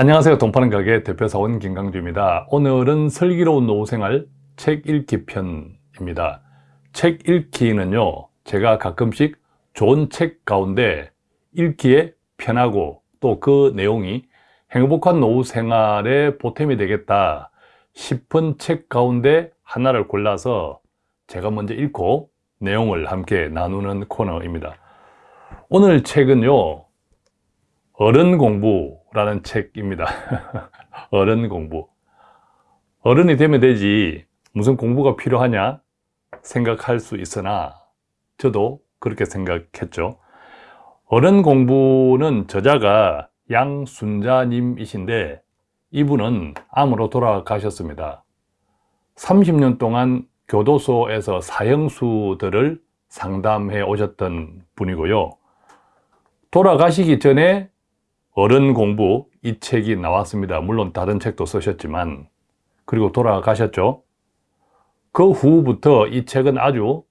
안녕하세요. 동파는 가게 대표사원 김강주입니다. 오늘은 슬기로운 노후생활 책 읽기 편입니다. 책 읽기는요, 제가 가끔씩 좋은 책 가운데 읽기에 편하고 또 그 내용이 행복한 노후생활에 보탬이 되겠다 싶은 책 가운데 하나를 골라서 제가 먼저 읽고 내용을 함께 나누는 코너입니다. 오늘 책은요, 어른 공부 라는 책입니다. 어른 공부. 어른이 되면 되지 무슨 공부가 필요하냐 생각할 수 있으나 저도 그렇게 생각했죠. 어른 공부는 저자가 양순자님이신데 이분은 암으로 돌아가셨습니다. 30년 동안 교도소에서 사형수들을 상담해 오셨던 분이고요. 돌아가시기 전에 어른 공부 이 책이 나왔습니다. 물론 다른 책도 쓰셨지만 그리고 돌아가셨죠. 그 후부터 이 책은 아주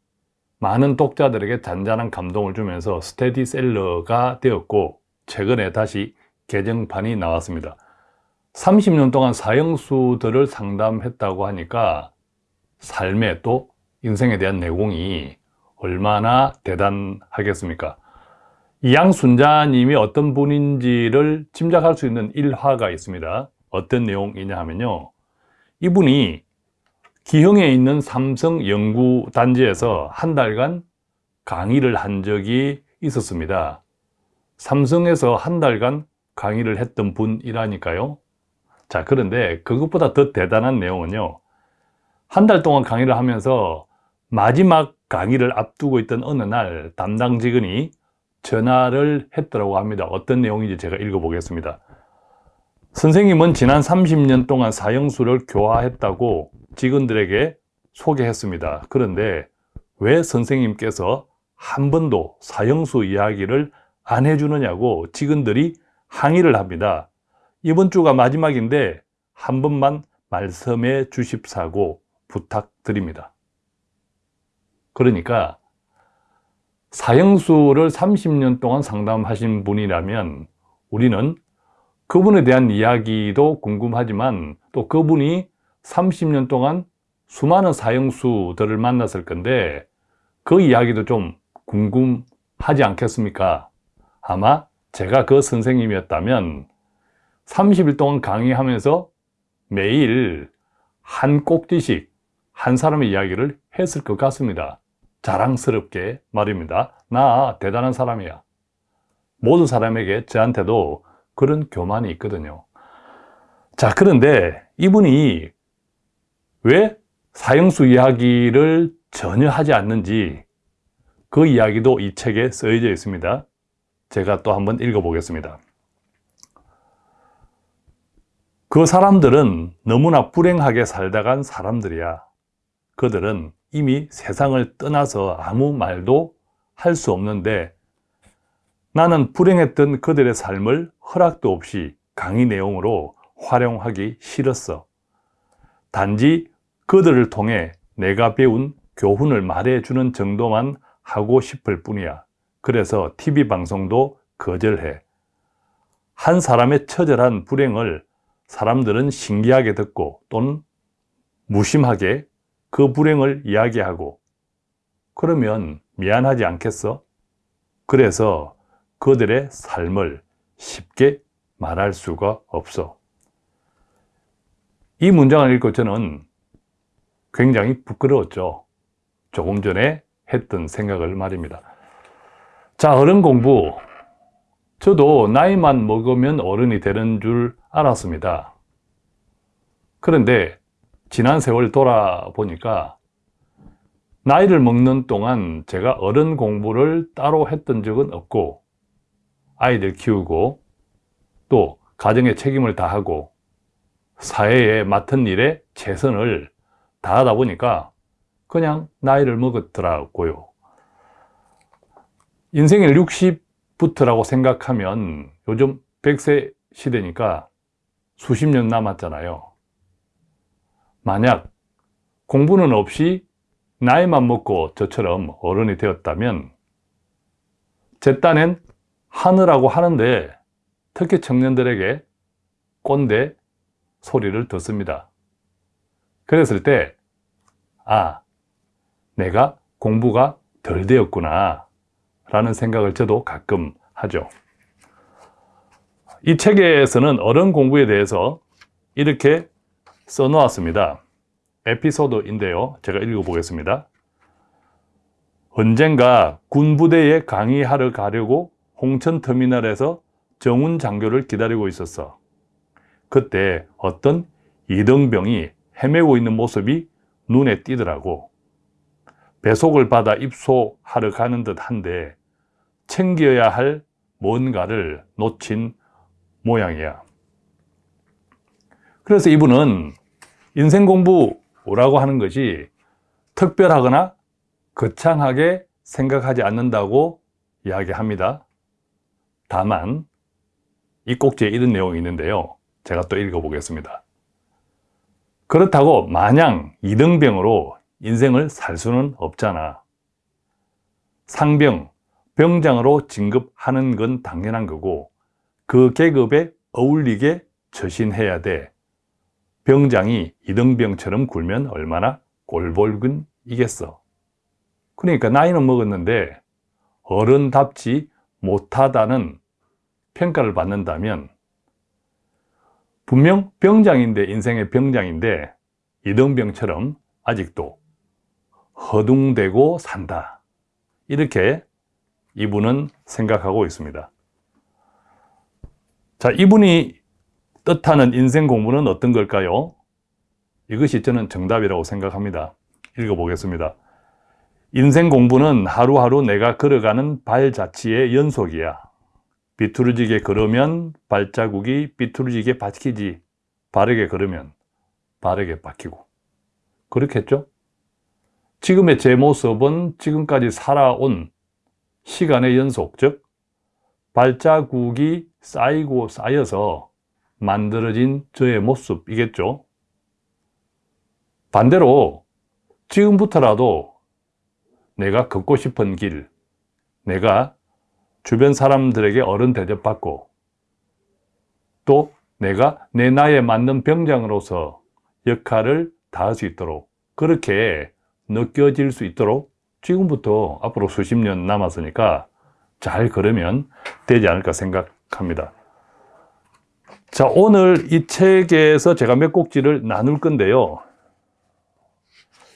많은 독자들에게 잔잔한 감동을 주면서 스테디셀러가 되었고 최근에 다시 개정판이 나왔습니다. 30년 동안 사형수들을 상담했다고 하니까 삶에 또 인생에 대한 내공이 얼마나 대단하겠습니까? 양순자님이 어떤 분인지를 짐작할 수 있는 일화가 있습니다. 어떤 내용이냐 하면요. 이분이 기흥에 있는 삼성 연구단지에서 한 달간 강의를 한 적이 있었습니다. 삼성에서 한 달간 강의를 했던 분이라니까요. 자, 그런데 그것보다 더 대단한 내용은요. 한 달 동안 강의를 하면서 마지막 강의를 앞두고 있던 어느 날 담당 직원이 전화를 했더라고 합니다. 어떤 내용인지 제가 읽어보겠습니다. 선생님은 지난 30년 동안 사형수를 교화했다고 직원들에게 소개했습니다. 그런데 왜 선생님께서 한 번도 사형수 이야기를 안 해주느냐고 직원들이 항의를 합니다. 이번 주가 마지막인데 한 번만 말씀해 주십사고 부탁드립니다. 그러니까 사형수를 30년 동안 상담하신 분이라면 우리는 그분에 대한 이야기도 궁금하지만 또 그분이 30년 동안 수많은 사형수들을 만났을 건데 그 이야기도 좀 궁금하지 않겠습니까? 아마 제가 그 선생님이었다면 30일 동안 강의하면서 매일 한 꼭지씩 한 사람의 이야기를 했을 것 같습니다. 자랑스럽게 말입니다. 나 대단한 사람이야. 모든 사람에게 저한테도 그런 교만이 있거든요. 자, 그런데 이분이 왜 사형수 이야기를 전혀 하지 않는지 그 이야기도 이 책에 쓰여져 있습니다. 제가 또 한번 읽어보겠습니다. 그 사람들은 너무나 불행하게 살다 간 사람들이야. 그들은 이미 세상을 떠나서 아무 말도 할 수 없는데 나는 불행했던 그들의 삶을 허락도 없이 강의 내용으로 활용하기 싫었어. 단지 그들을 통해 내가 배운 교훈을 말해주는 정도만 하고 싶을 뿐이야. 그래서 TV 방송도 거절해. 한 사람의 처절한 불행을 사람들은 신기하게 듣고 또는 무심하게 그 불행을 이야기하고 그러면 미안하지 않겠어? 그래서 그들의 삶을 쉽게 말할 수가 없어. 이 문장을 읽고 저는 굉장히 부끄러웠죠. 조금 전에 했던 생각을 말입니다. 자, 어른 공부. 저도 나이만 먹으면 어른이 되는 줄 알았습니다. 그런데 지난 세월 돌아보니까 나이를 먹는 동안 제가 어른 공부를 따로 했던 적은 없고 아이들 키우고 또 가정의 책임을 다하고 사회에 맡은 일에 최선을 다하다 보니까 그냥 나이를 먹었더라고요. 인생의 60부터라고 생각하면 요즘 100세 시대니까 수십 년 남았잖아요. 만약 공부는 없이 나이만 먹고 저처럼 어른이 되었다면 제 딴엔 하느라고 하는데 특히 청년들에게 꼰대 소리를 듣습니다. 그랬을 때, 아, 내가 공부가 덜 되었구나 라는 생각을 저도 가끔 하죠. 이 책에서는 어른 공부에 대해서 이렇게 써놓았습니다. 에피소드인데요. 제가 읽어보겠습니다. 언젠가 군부대에 강의하러 가려고 홍천터미널에서 정운 장교를 기다리고 있었어. 그때 어떤 이등병이 헤매고 있는 모습이 눈에 띄더라고. 배속을 받아 입소하러 가는 듯 한데 챙겨야 할 뭔가를 놓친 모양이야. 그래서 이분은 인생 공부라고 하는 것이 특별하거나 거창하게 생각하지 않는다고 이야기합니다. 다만 이 꼭지에 이런 내용이 있는데요. 제가 또 읽어보겠습니다. 그렇다고 마냥 이등병으로 인생을 살 수는 없잖아. 상병, 병장으로 진급하는 건 당연한 거고 그 계급에 어울리게 처신해야 돼. 병장이 이등병처럼 굴면 얼마나 꼴볼근이겠어. 그러니까 나이는 먹었는데 어른답지 못하다는 평가를 받는다면 분명 병장인데 인생의 병장인데 이등병처럼 아직도 허둥대고 산다. 이렇게 이분은 생각하고 있습니다. 자, 이분이 뜻하는 인생 공부는 어떤 걸까요? 이것이 저는 정답이라고 생각합니다. 읽어보겠습니다. 인생 공부는 하루하루 내가 걸어가는 발자취의 연속이야. 비뚤어지게 걸으면 발자국이 비뚤어지게 박히지. 바르게 걸으면 바르게 박히고. 그렇겠죠? 지금의 제 모습은 지금까지 살아온 시간의 연속, 즉 발자국이 쌓이고 쌓여서 만들어진 저의 모습이겠죠. 반대로 지금부터라도 내가 걷고 싶은 길, 내가 주변 사람들에게 어른 대접받고 또 내가 내 나이에 맞는 병장으로서 역할을 다할 수 있도록 그렇게 느껴질 수 있도록 지금부터 앞으로 수십 년 남았으니까 잘 걸으면 되지 않을까 생각합니다. 자, 오늘 이 책에서 제가 몇 꼭지를 나눌 건데요.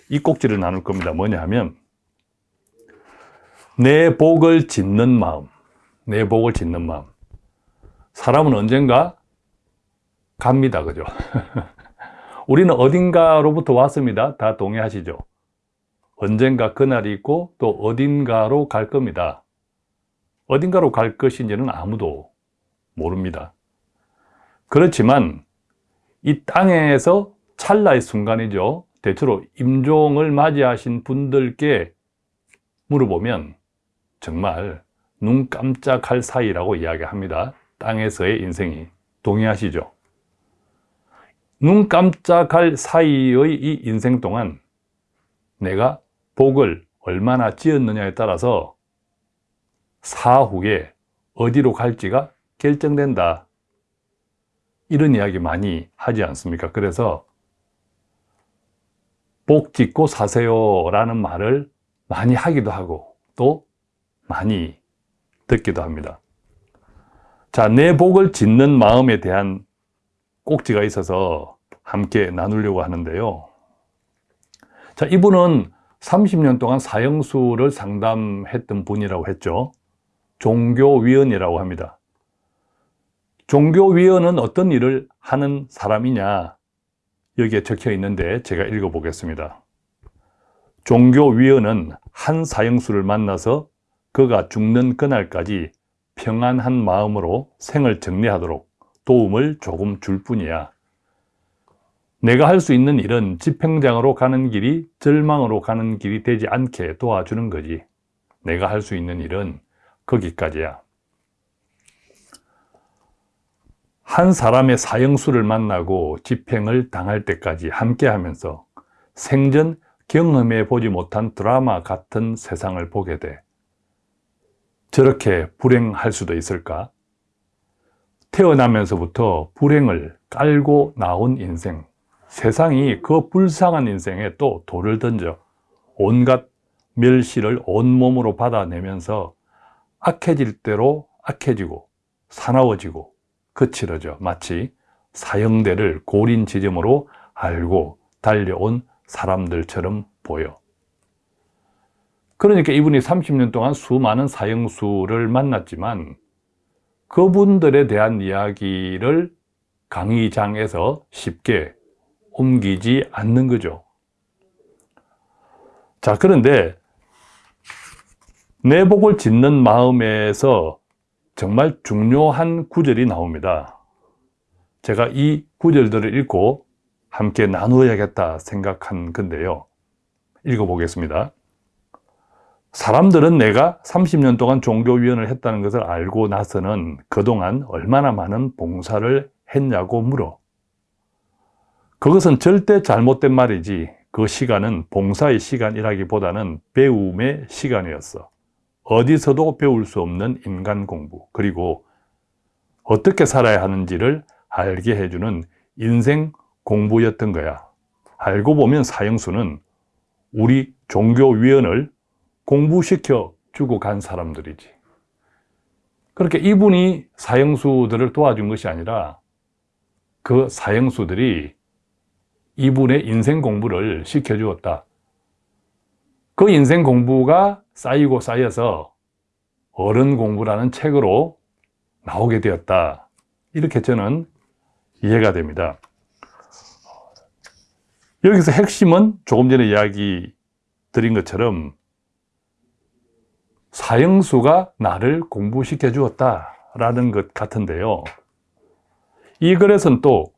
이 꼭지를 나눌 겁니다. 뭐냐 하면 내 복을 짓는 마음, 내 복을 짓는 마음. 사람은 언젠가 갑니다. 그죠? 우리는 어딘가로부터 왔습니다. 다 동의하시죠? 언젠가 그날이 있고 또 어딘가로 갈 겁니다. 어딘가로 갈 것인지는 아무도 모릅니다. 그렇지만 이 땅에서 찰나의 순간이죠. 대체로 임종을 맞이하신 분들께 물어보면 정말 눈 깜짝할 사이라고 이야기합니다. 땅에서의 인생이. 동의하시죠? 눈 깜짝할 사이의 이 인생 동안 내가 복을 얼마나 지었느냐에 따라서 사후에 어디로 갈지가 결정된다. 이런 이야기 많이 하지 않습니까? 그래서 복 짓고 사세요 라는 말을 많이 하기도 하고 또 많이 듣기도 합니다. 자, 내 복을 짓는 마음에 대한 꼭지가 있어서 함께 나누려고 하는데요. 자, 이분은 30년 동안 사형수를 상담했던 분이라고 했죠. 종교위원이라고 합니다. 종교위원은 어떤 일을 하는 사람이냐? 여기에 적혀 있는데 제가 읽어보겠습니다. 종교위원은 한 사형수를 만나서 그가 죽는 그날까지 평안한 마음으로 생을 정리하도록 도움을 조금 줄 뿐이야. 내가 할 수 있는 일은 집행장으로 가는 길이 절망으로 가는 길이 되지 않게 도와주는 거지. 내가 할 수 있는 일은 거기까지야. 한 사람의 사형수를 만나고 집행을 당할 때까지 함께 하면서 생전 경험해 보지 못한 드라마 같은 세상을 보게 돼. 저렇게 불행할 수도 있을까? 태어나면서부터 불행을 깔고 나온 인생, 세상이 그 불쌍한 인생에 또 돌을 던져 온갖 멸시를 온몸으로 받아내면서 악해질 대로 악해지고 사나워지고 거칠어져 마치 사형대를 고린 지점으로 알고 달려온 사람들처럼 보여. 그러니까 이분이 30년 동안 수많은 사형수를 만났지만 그분들에 대한 이야기를 강의장에서 쉽게 옮기지 않는 거죠. 자, 그런데 내복을 짓는 마음에서 정말 중요한 구절이 나옵니다. 제가 이 구절들을 읽고 함께 나누어야겠다 생각한 건데요. 읽어보겠습니다. 사람들은 내가 30년 동안 종교위원을 했다는 것을 알고 나서는 그동안 얼마나 많은 봉사를 했냐고 물어. 그것은 절대 잘못된 말이지 그 시간은 봉사의 시간이라기보다는 배움의 시간이었어. 어디서도 배울 수 없는 인간 공부, 그리고 어떻게 살아야 하는지를 알게 해주는 인생 공부였던 거야. 알고 보면 사형수는 우리 종교위원을 공부시켜 주고 간 사람들이지. 그렇게 이분이 사형수들을 도와준 것이 아니라 그 사형수들이 이분의 인생 공부를 시켜주었다. 그 인생 공부가 쌓이고 쌓여서 어른 공부라는 책으로 나오게 되었다. 이렇게 저는 이해가 됩니다. 여기서 핵심은 조금 전에 이야기 드린 것처럼 사형수가 나를 공부시켜 주었다 라는 것 같은데요. 이 글에서는 또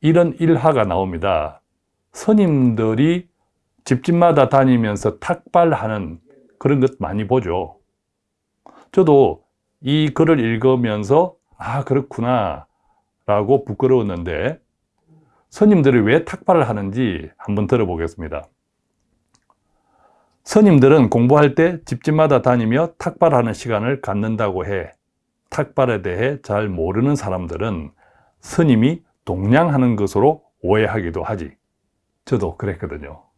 이런 일화가 나옵니다. 스님들이 집집마다 다니면서 탁발하는 그런 것 많이 보죠. 저도 이 글을 읽으면서 아 그렇구나 라고 부끄러웠는데 스님들이 왜 탁발을 하는지 한번 들어보겠습니다. 스님들은 공부할 때 집집마다 다니며 탁발하는 시간을 갖는다고 해 탁발에 대해 잘 모르는 사람들은 스님이 동냥하는 것으로 오해하기도 하지. 저도 그랬거든요.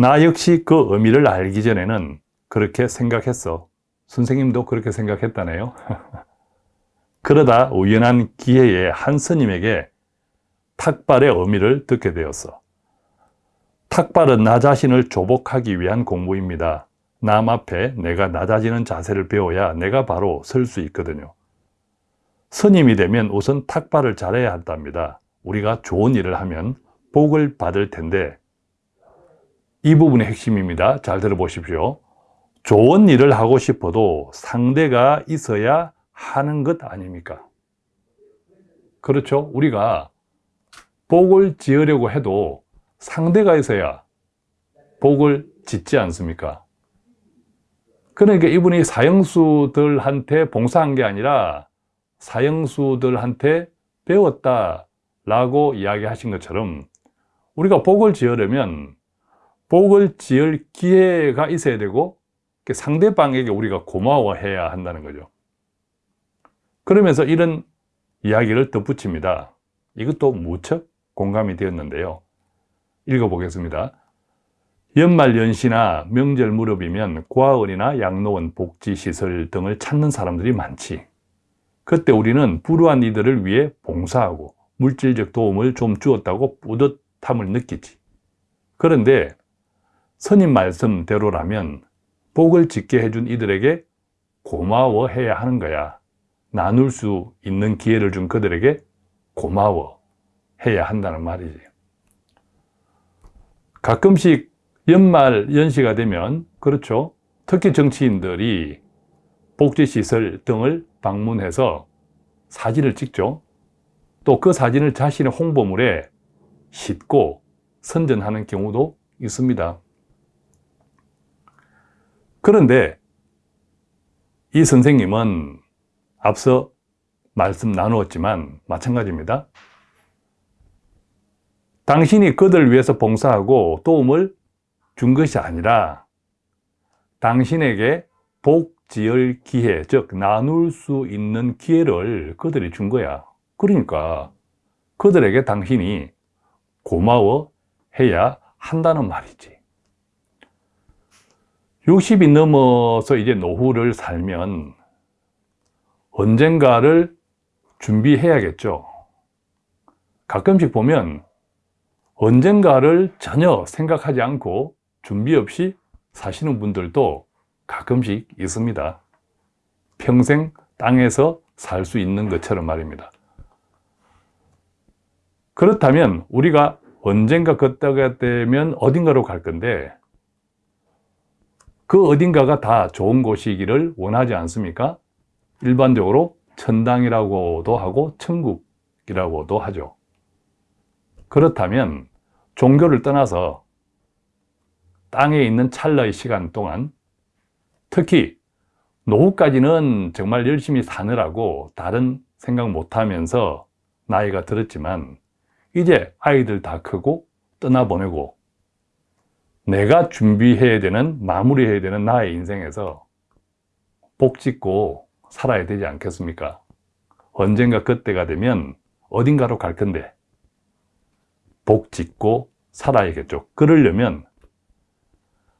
나 역시 그 의미를 알기 전에는 그렇게 생각했어. 선생님도 그렇게 생각했다네요. 그러다 우연한 기회에 한 스님에게 탁발의 의미를 듣게 되었어. 탁발은 나 자신을 조복하기 위한 공부입니다. 남 앞에 내가 낮아지는 자세를 배워야 내가 바로 설 수 있거든요. 스님이 되면 우선 탁발을 잘해야 한답니다. 우리가 좋은 일을 하면 복을 받을 텐데 이 부분의 핵심입니다. 잘 들어보십시오. 좋은 일을 하고 싶어도 상대가 있어야 하는 것 아닙니까? 그렇죠? 우리가 복을 지으려고 해도 상대가 있어야 복을 짓지 않습니까? 그러니까 이분이 사형수들한테 봉사한 게 아니라 사형수들한테 배웠다라고 이야기하신 것처럼 우리가 복을 지으려면 복을 지을 기회가 있어야 되고 상대방에게 우리가 고마워해야 한다는 거죠. 그러면서 이런 이야기를 덧붙입니다. 이것도 무척 공감이 되었는데요. 읽어보겠습니다. 연말 연시나 명절 무렵이면 고아원이나 양로원, 복지시설 등을 찾는 사람들이 많지. 그때 우리는 불우한 이들을 위해 봉사하고 물질적 도움을 좀 주었다고 뿌듯함을 느끼지. 그런데 선임 말씀대로라면 복을 짓게 해준 이들에게 고마워해야 하는 거야. 나눌 수 있는 기회를 준 그들에게 고마워해야 한다는 말이지. 가끔씩 연말 연시가 되면 그렇죠. 특히 정치인들이 복지시설 등을 방문해서 사진을 찍죠. 또 그 사진을 자신의 홍보물에 싣고 선전하는 경우도 있습니다. 그런데 이 선생님은 앞서 말씀 나누었지만 마찬가지입니다. 당신이 그들 위해서 봉사하고 도움을 준 것이 아니라 당신에게 복 복지의 기회, 즉 나눌 수 있는 기회를 그들이 준 거야. 그러니까 그들에게 당신이 고마워해야 한다는 말이지. 60이 넘어서 이제 노후를 살면 언젠가를 준비해야겠죠. 가끔씩 보면 언젠가를 전혀 생각하지 않고 준비 없이 사시는 분들도 가끔씩 있습니다. 평생 땅에서 살 수 있는 것처럼 말입니다. 그렇다면 우리가 언젠가 그때가 되면 어딘가로 갈 건데 그 어딘가가 다 좋은 곳이기를 원하지 않습니까? 일반적으로 천당이라고도 하고 천국이라고도 하죠. 그렇다면 종교를 떠나서 땅에 있는 찰나의 시간 동안 특히 노후까지는 정말 열심히 사느라고 다른 생각 못하면서 나이가 들었지만 이제 아이들 다 크고 떠나보내고 내가 준비해야 되는 마무리해야 되는 나의 인생에서 복 짓고 살아야 되지 않겠습니까? 언젠가 그때가 되면 어딘가로 갈 건데 복 짓고 살아야겠죠. 그러려면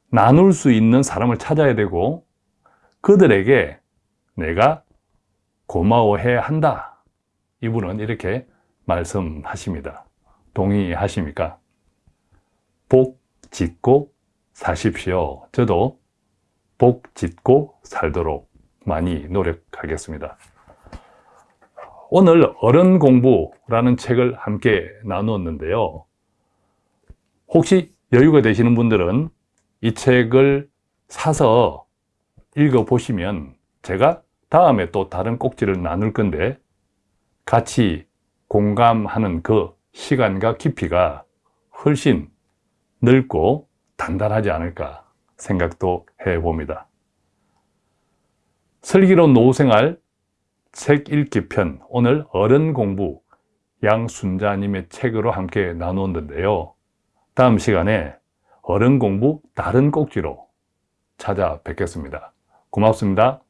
나눌 수 있는 사람을 찾아야 되고 그들에게 내가 고마워해야 한다. 이분은 이렇게 말씀하십니다. 동의하십니까? 복 짓고 사십시오. 저도 복 짓고 살도록 많이 노력하겠습니다. 오늘 어른 공부라는 책을 함께 나누었는데요. 혹시 여유가 되시는 분들은 이 책을 사서 읽어보시면 제가 다음에 또 다른 꼭지를 나눌 건데 같이 공감하는 그 시간과 깊이가 훨씬 넓고 단단하지 않을까 생각도 해봅니다. 슬기로운 노후생활 책 읽기 편 오늘 어른 공부 양순자님의 책으로 함께 나누었는데요. 다음 시간에 어른 공부 다른 꼭지로 찾아뵙겠습니다. 고맙습니다.